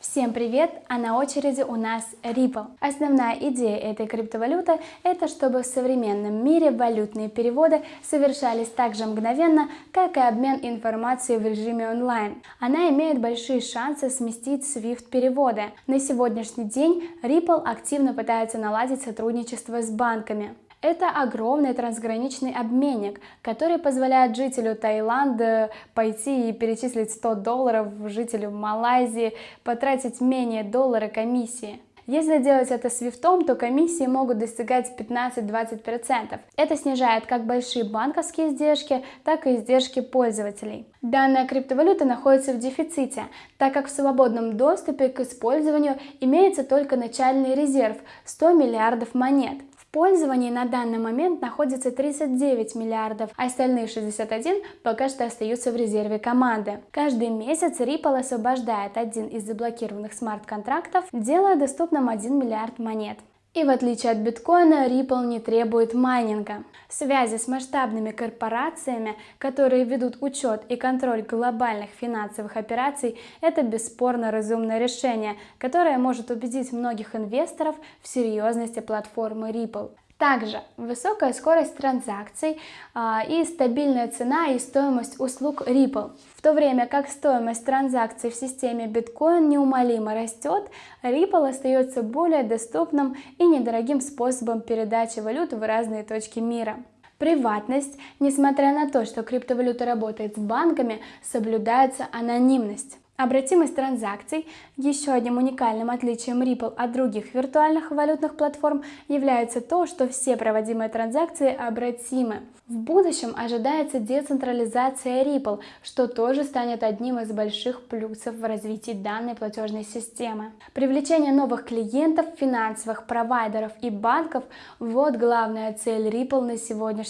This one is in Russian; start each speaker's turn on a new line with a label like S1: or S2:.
S1: Всем привет! А на очереди у нас Ripple. Основная идея этой криптовалюты – это чтобы в современном мире валютные переводы совершались так же мгновенно, как и обмен информацией в режиме онлайн. Она имеет большие шансы сместить SWIFT переводы. На сегодняшний день Ripple активно пытается наладить сотрудничество с банками. Это огромный трансграничный обменник, который позволяет жителю Таиланда пойти и перечислить 100 долларов жителю Малайзии, потратить менее доллара комиссии. Если делать это свифтом, то комиссии могут достигать 15-20%. Это снижает как большие банковские издержки, так и издержки пользователей. Данная криптовалюта находится в дефиците, так как в свободном доступе к использованию имеется только начальный резерв 100 миллиардов монет пользовании на данный момент находится 39 миллиардов, а остальные 61 пока что остаются в резерве команды. Каждый месяц Ripple освобождает один из заблокированных смарт-контрактов, делая доступным 1 миллиард монет. И в отличие от биткоина, Ripple не требует майнинга. Связи с масштабными корпорациями, которые ведут учет и контроль глобальных финансовых операций, это бесспорно разумное решение, которое может убедить многих инвесторов в серьезности платформы Ripple. Также высокая скорость транзакций а, и стабильная цена и стоимость услуг Ripple. В то время как стоимость транзакций в системе Bitcoin неумолимо растет, Ripple остается более доступным и недорогим способом передачи валют в разные точки мира. Приватность, несмотря на то, что криптовалюта работает с банками, соблюдается анонимность. Обратимость транзакций, еще одним уникальным отличием Ripple от других виртуальных валютных платформ, является то, что все проводимые транзакции обратимы. В будущем ожидается децентрализация Ripple, что тоже станет одним из больших плюсов в развитии данной платежной системы. Привлечение новых клиентов, финансовых провайдеров и банков – вот главная цель Ripple на сегодняшний